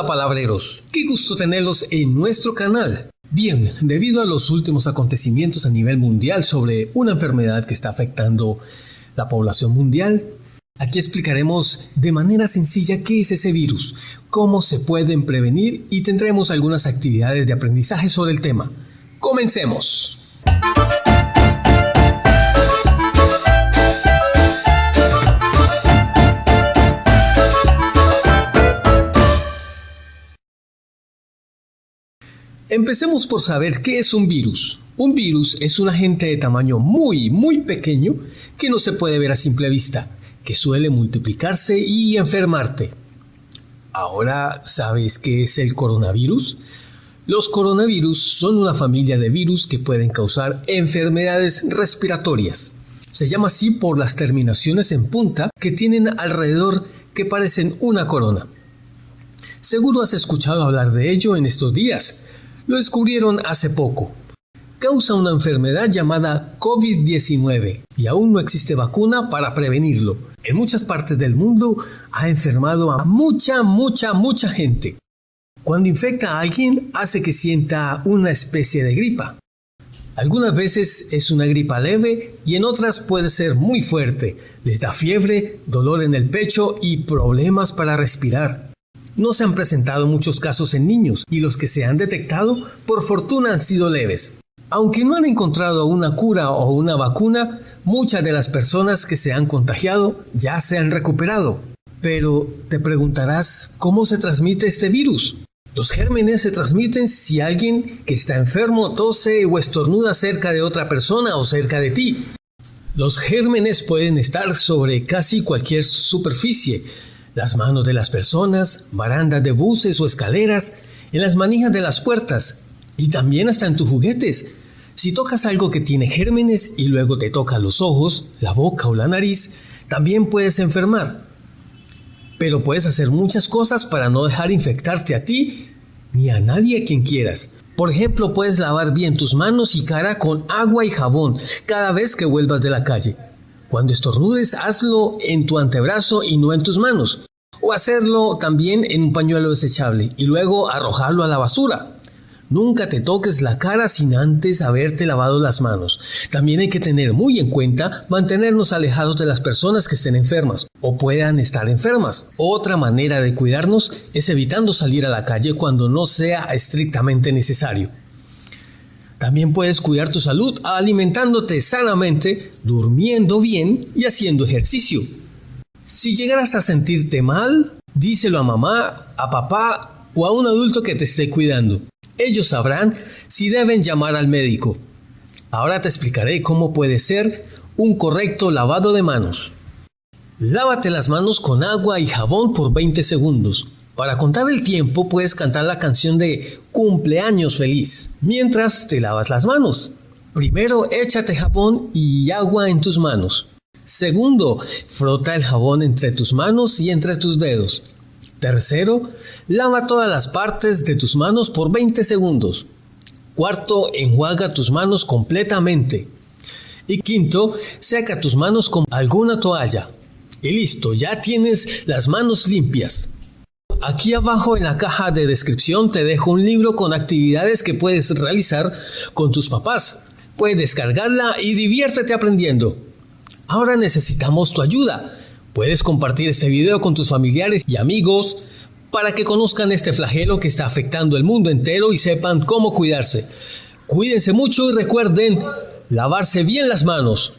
Hola palabreros, qué gusto tenerlos en nuestro canal. Bien, debido a los últimos acontecimientos a nivel mundial sobre una enfermedad que está afectando la población mundial, aquí explicaremos de manera sencilla qué es ese virus, cómo se pueden prevenir y tendremos algunas actividades de aprendizaje sobre el tema. Comencemos. Empecemos por saber qué es un virus. Un virus es un agente de tamaño muy, muy pequeño que no se puede ver a simple vista, que suele multiplicarse y enfermarte. Ahora, ¿sabes qué es el coronavirus? Los coronavirus son una familia de virus que pueden causar enfermedades respiratorias. Se llama así por las terminaciones en punta que tienen alrededor que parecen una corona. Seguro has escuchado hablar de ello en estos días lo descubrieron hace poco. Causa una enfermedad llamada COVID-19 y aún no existe vacuna para prevenirlo. En muchas partes del mundo ha enfermado a mucha, mucha, mucha gente. Cuando infecta a alguien hace que sienta una especie de gripa. Algunas veces es una gripa leve y en otras puede ser muy fuerte. Les da fiebre, dolor en el pecho y problemas para respirar. No se han presentado muchos casos en niños y los que se han detectado, por fortuna, han sido leves. Aunque no han encontrado una cura o una vacuna, muchas de las personas que se han contagiado ya se han recuperado. Pero te preguntarás, ¿cómo se transmite este virus? Los gérmenes se transmiten si alguien que está enfermo tose o estornuda cerca de otra persona o cerca de ti. Los gérmenes pueden estar sobre casi cualquier superficie, las manos de las personas, barandas de buses o escaleras, en las manijas de las puertas y también hasta en tus juguetes. Si tocas algo que tiene gérmenes y luego te toca los ojos, la boca o la nariz, también puedes enfermar. Pero puedes hacer muchas cosas para no dejar infectarte a ti ni a nadie a quien quieras. Por ejemplo, puedes lavar bien tus manos y cara con agua y jabón cada vez que vuelvas de la calle. Cuando estornudes, hazlo en tu antebrazo y no en tus manos. O hacerlo también en un pañuelo desechable y luego arrojarlo a la basura. Nunca te toques la cara sin antes haberte lavado las manos. También hay que tener muy en cuenta mantenernos alejados de las personas que estén enfermas o puedan estar enfermas. Otra manera de cuidarnos es evitando salir a la calle cuando no sea estrictamente necesario. También puedes cuidar tu salud alimentándote sanamente, durmiendo bien y haciendo ejercicio. Si llegaras a sentirte mal, díselo a mamá, a papá o a un adulto que te esté cuidando. Ellos sabrán si deben llamar al médico. Ahora te explicaré cómo puede ser un correcto lavado de manos. Lávate las manos con agua y jabón por 20 segundos. Para contar el tiempo puedes cantar la canción de cumpleaños feliz mientras te lavas las manos. Primero échate jabón y agua en tus manos. Segundo, frota el jabón entre tus manos y entre tus dedos. Tercero, lava todas las partes de tus manos por 20 segundos. Cuarto, enjuaga tus manos completamente. Y quinto, seca tus manos con alguna toalla. Y listo, ya tienes las manos limpias. Aquí abajo en la caja de descripción te dejo un libro con actividades que puedes realizar con tus papás. Puedes descargarla y diviértete aprendiendo. Ahora necesitamos tu ayuda. Puedes compartir este video con tus familiares y amigos para que conozcan este flagelo que está afectando el mundo entero y sepan cómo cuidarse. Cuídense mucho y recuerden lavarse bien las manos.